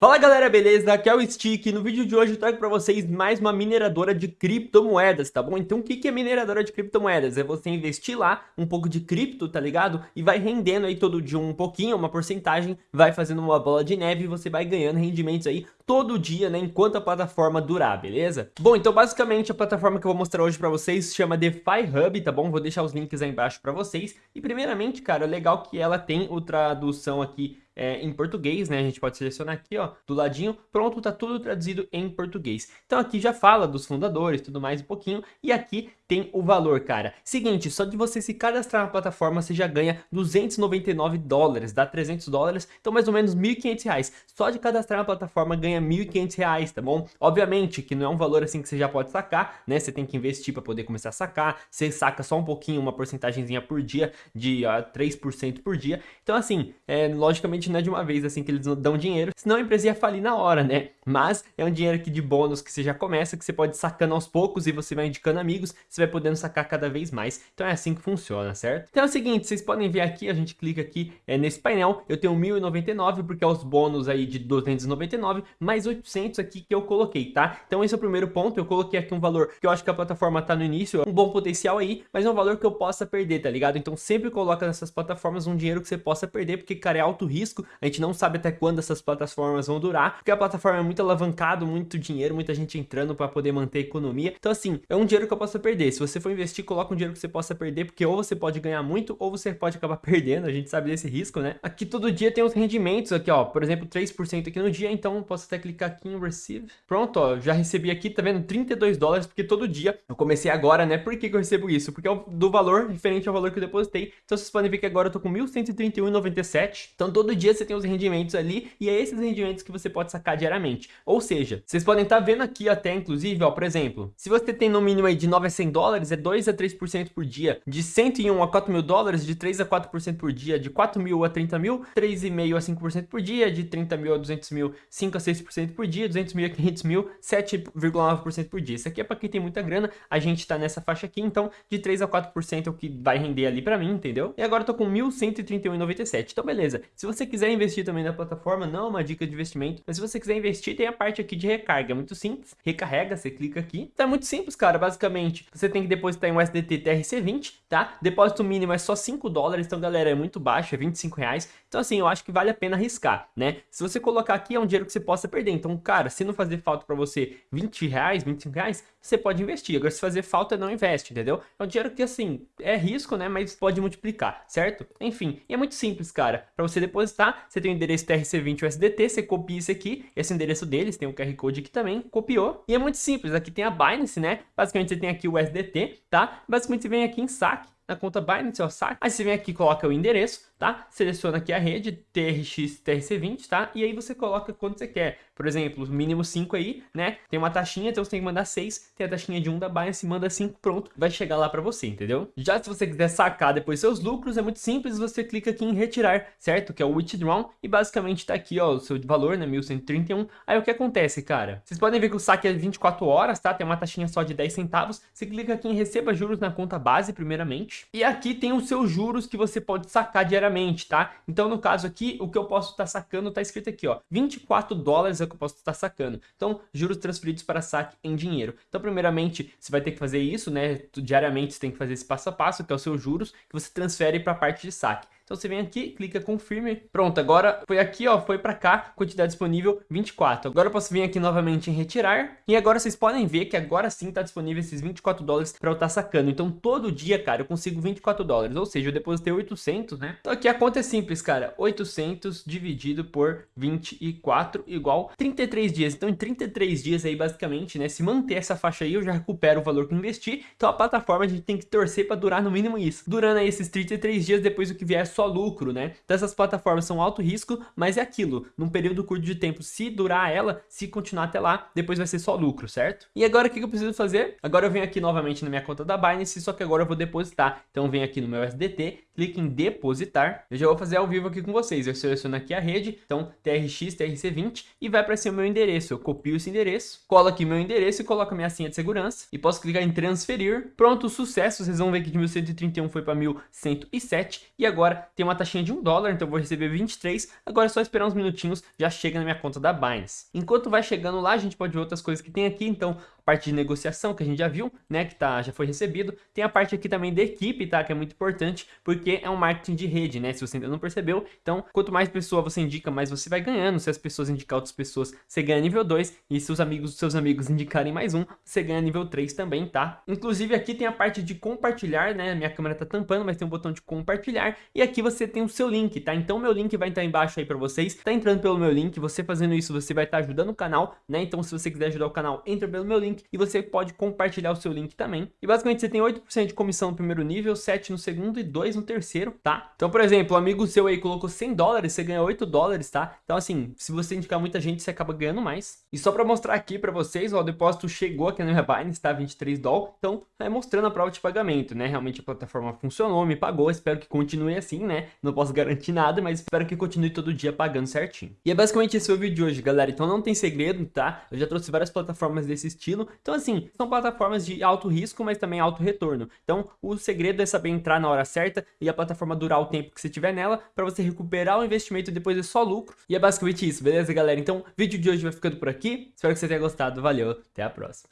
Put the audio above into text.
Fala galera, beleza? Aqui é o Stick no vídeo de hoje eu trago para vocês mais uma mineradora de criptomoedas, tá bom? Então o que é mineradora de criptomoedas? É você investir lá um pouco de cripto, tá ligado? E vai rendendo aí todo dia um pouquinho, uma porcentagem, vai fazendo uma bola de neve e você vai ganhando rendimentos aí todo dia, né? Enquanto a plataforma durar, beleza? Bom, então basicamente a plataforma que eu vou mostrar hoje para vocês se chama DeFi Hub, tá bom? Vou deixar os links aí embaixo para vocês. E primeiramente, cara, legal que ela tem o tradução aqui é, em português, né? A gente pode selecionar aqui, ó, do ladinho. Pronto, tá tudo traduzido em português. Então aqui já fala dos fundadores, tudo mais um pouquinho. E aqui tem o valor, cara. Seguinte, só de você se cadastrar na plataforma, você já ganha 299 dólares, dá 300 dólares, então mais ou menos 1.500 reais. Só de cadastrar na plataforma ganha 1.500 reais, tá bom? Obviamente que não é um valor assim que você já pode sacar, né? Você tem que investir para poder começar a sacar. Você saca só um pouquinho, uma porcentagemzinha por dia, de uh, 3% por dia. Então assim, é, logicamente não é de uma vez assim que eles dão dinheiro, senão a empresa ia falir na hora, né? Mas é um dinheiro aqui de bônus que você já começa, que você pode sacando aos poucos e você vai indicando amigos, você vai podendo sacar cada vez mais. Então é assim que funciona, certo? Então é o seguinte, vocês podem ver aqui, a gente clica aqui é, nesse painel, eu tenho 1099 porque é os bônus aí de 299, mais 800 aqui que eu coloquei, tá? Então esse é o primeiro ponto, eu coloquei aqui um valor que eu acho que a plataforma tá no início, um bom potencial aí, mas é um valor que eu possa perder, tá ligado? Então sempre coloca nessas plataformas um dinheiro que você possa perder, porque, cara, é alto risco, risco, a gente não sabe até quando essas plataformas vão durar, porque a plataforma é muito alavancado, muito dinheiro, muita gente entrando para poder manter a economia. Então assim, é um dinheiro que eu posso perder. Se você for investir, coloca um dinheiro que você possa perder, porque ou você pode ganhar muito, ou você pode acabar perdendo, a gente sabe desse risco, né? Aqui todo dia tem os rendimentos aqui, ó, por exemplo, 3% aqui no dia, então posso até clicar aqui em Receive. Pronto, ó, já recebi aqui, tá vendo? 32 dólares, porque todo dia, eu comecei agora, né? Por que, que eu recebo isso? Porque é do valor, referente ao valor que eu depositei. Então vocês podem ver que agora eu tô com 1.131,97. Então todo dia você tem os rendimentos ali e é esses rendimentos que você pode sacar diariamente. Ou seja, vocês podem estar tá vendo aqui até, inclusive, ó, por exemplo, se você tem no mínimo aí de 9 a 100 dólares, é 2 a 3% por dia. De 101 a 4 mil dólares, de 3 a 4% por dia. De 4 mil a 30 mil, 3,5 a 5% por dia. De 30 mil a 200 mil, 5 a 6% por dia. 200 mil a 500 mil, 7,9% por dia. Isso aqui é para quem tem muita grana. A gente tá nessa faixa aqui, então de 3 a 4% é o que vai render ali para mim, entendeu? E agora eu tô com 1.131,97. Então beleza, se você quiser investir também na plataforma, não é uma dica de investimento, mas se você quiser investir, tem a parte aqui de recarga, é muito simples, recarrega, você clica aqui, então é muito simples, cara, basicamente, você tem que depositar em USDT TRC20, tá? Depósito mínimo é só 5 dólares, então galera, é muito baixo, é 25 reais, então assim, eu acho que vale a pena arriscar, né? Se você colocar aqui, é um dinheiro que você possa perder, então, cara, se não fazer falta para você 20 reais, 25 reais, você pode investir, agora se fazer falta, não investe, entendeu? É um dinheiro que, assim, é risco, né, mas pode multiplicar, certo? Enfim, e é muito simples, cara, para você depositar, você tem o endereço TRC20 USDT, você copia isso aqui, esse endereço deles, tem o QR Code aqui também, copiou, e é muito simples, aqui tem a Binance, né, basicamente você tem aqui o USDT, tá? Basicamente você vem aqui em saque, na conta Binance, ó, saque, aí você vem aqui coloca o endereço, tá? Seleciona aqui a rede, TRX, TRC20, tá? E aí você coloca quanto você quer. Por exemplo, mínimo 5 aí, né? Tem uma taxinha, então você tem que mandar 6. Tem a taxinha de 1 da Binance, manda 5, pronto. Vai chegar lá para você, entendeu? Já se você quiser sacar depois seus lucros, é muito simples. Você clica aqui em retirar, certo? Que é o withdraw. E basicamente tá aqui, ó, o seu valor, né? 1131. Aí o que acontece, cara? Vocês podem ver que o saque é 24 horas, tá? Tem uma taxinha só de 10 centavos. Você clica aqui em receba juros na conta base, primeiramente. E aqui tem os seus juros que você pode sacar diariamente tá? Então, no caso aqui, o que eu posso estar tá sacando tá escrito aqui, ó, 24 dólares que eu posso estar sacando. Então, juros transferidos para saque em dinheiro. Então, primeiramente, você vai ter que fazer isso, né? Diariamente você tem que fazer esse passo a passo, que é o seu juros, que você transfere para a parte de saque. Então você vem aqui, clica confirme. Pronto, agora foi aqui, ó, foi para cá, quantidade disponível 24. Agora eu posso vir aqui novamente em retirar. E agora vocês podem ver que agora sim tá disponível esses 24 dólares para eu estar tá sacando. Então todo dia, cara, eu consigo 24 dólares. Ou seja, eu depositei 800, né? Então aqui a conta é simples, cara. 800 dividido por 24 igual 33 dias. Então em 33 dias aí, basicamente, né? Se manter essa faixa aí, eu já recupero o valor que investi. Então a plataforma a gente tem que torcer para durar no mínimo isso. Durando aí esses 33 dias, depois o que vier só lucro, né? Então essas plataformas são alto risco, mas é aquilo, num período curto de tempo, se durar ela, se continuar até lá, depois vai ser só lucro, certo? E agora o que eu preciso fazer? Agora eu venho aqui novamente na minha conta da Binance, só que agora eu vou depositar. Então eu venho aqui no meu SDT, clique em depositar, eu já vou fazer ao vivo aqui com vocês, eu seleciono aqui a rede, então TRX, TRC20 e vai para ser o meu endereço, eu copio esse endereço, colo aqui meu endereço e coloco a minha senha de segurança e posso clicar em transferir, pronto, sucesso, vocês vão ver que de 1131 foi para 1107 e agora tem uma taxinha de um dólar, então eu vou receber 23. Agora é só esperar uns minutinhos, já chega na minha conta da Binance. Enquanto vai chegando lá, a gente pode ver outras coisas que tem aqui, então parte de negociação que a gente já viu, né, que tá, já foi recebido. Tem a parte aqui também da equipe, tá, que é muito importante, porque é um marketing de rede, né, se você ainda não percebeu. Então, quanto mais pessoa você indica, mais você vai ganhando. Se as pessoas indicar outras pessoas, você ganha nível 2, e se os amigos dos seus amigos indicarem mais um, você ganha nível 3 também, tá? Inclusive aqui tem a parte de compartilhar, né, minha câmera tá tampando, mas tem um botão de compartilhar, e aqui você tem o seu link, tá? Então meu link vai estar embaixo aí pra vocês, tá entrando pelo meu link, você fazendo isso, você vai estar ajudando o canal, né? Então se você quiser ajudar o canal, entra pelo meu link, link e você pode compartilhar o seu link também. E basicamente você tem 8% de comissão no primeiro nível, 7 no segundo e 2 no terceiro, tá? Então, por exemplo, um amigo seu aí colocou 100 dólares, você ganha 8 dólares, tá? Então, assim, se você indicar muita gente, você acaba ganhando mais. E só para mostrar aqui para vocês, ó, o depósito chegou aqui na minha Binance, tá? 23 dólares. Então, é mostrando a prova de pagamento, né? Realmente a plataforma funcionou, me pagou, espero que continue assim, né? Não posso garantir nada, mas espero que continue todo dia pagando certinho. E é basicamente esse o vídeo de hoje, galera. Então não tem segredo, tá? Eu já trouxe várias plataformas desse estilo, então assim, são plataformas de alto risco, mas também alto retorno. Então o segredo é saber entrar na hora certa e a plataforma durar o tempo que você tiver nela, para você recuperar o investimento e depois é só lucro. E é basicamente isso, beleza galera? Então o vídeo de hoje vai ficando por aqui, espero que você tenha gostado, valeu, até a próxima.